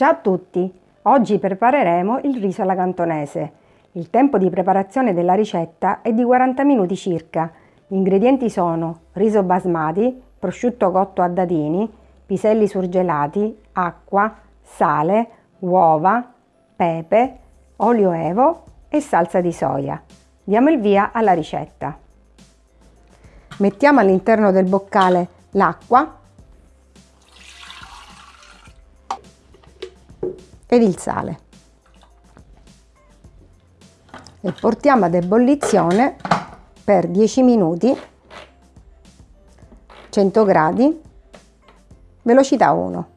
Ciao a tutti! Oggi prepareremo il riso alla cantonese. Il tempo di preparazione della ricetta è di 40 minuti circa. Gli ingredienti sono riso basmati, prosciutto cotto a dadini, piselli surgelati, acqua, sale, uova, pepe, olio evo e salsa di soia. Diamo il via alla ricetta. Mettiamo all'interno del boccale l'acqua ed il sale. E portiamo ad ebollizione per 10 minuti 100 gradi velocità 1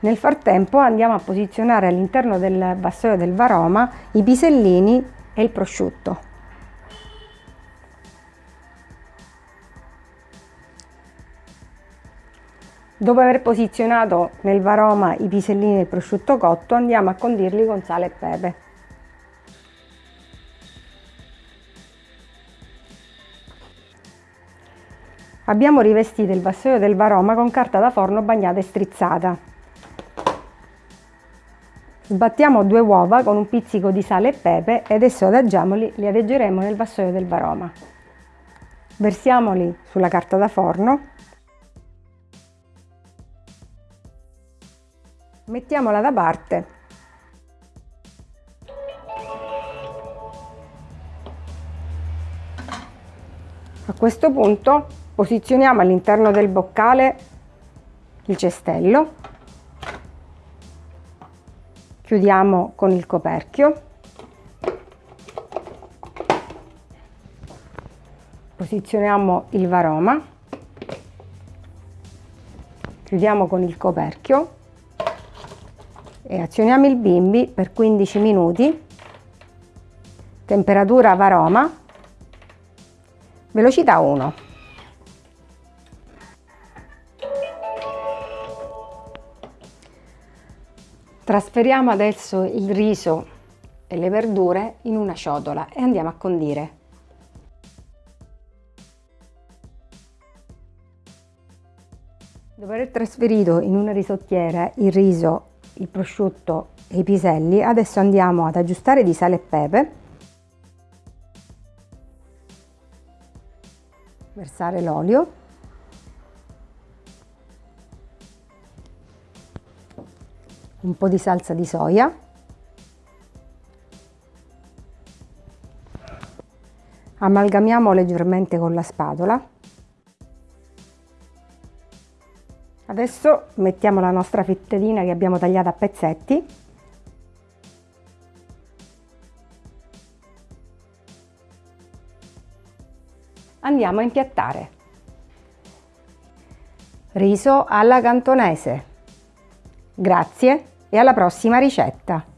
nel frattempo andiamo a posizionare all'interno del vassoio del varoma i pisellini e il prosciutto Dopo aver posizionato nel varoma i pisellini del prosciutto cotto andiamo a condirli con sale e pepe. Abbiamo rivestito il vassoio del varoma con carta da forno bagnata e strizzata. Sbattiamo due uova con un pizzico di sale e pepe e adesso adagiamoli, li adeggeremo nel vassoio del varoma. Versiamoli sulla carta da forno Mettiamola da parte. A questo punto posizioniamo all'interno del boccale il cestello, chiudiamo con il coperchio, posizioniamo il varoma, chiudiamo con il coperchio e azioniamo il bimbi per 15 minuti, temperatura varoma, velocità 1. Trasferiamo adesso il riso e le verdure in una ciotola e andiamo a condire. Dopo aver trasferito in una risottiera il riso il prosciutto e i piselli, adesso andiamo ad aggiustare di sale e pepe, versare l'olio, un po' di salsa di soia, amalgamiamo leggermente con la spatola Adesso mettiamo la nostra fettedina che abbiamo tagliato a pezzetti. Andiamo a impiattare. Riso alla cantonese. Grazie e alla prossima ricetta!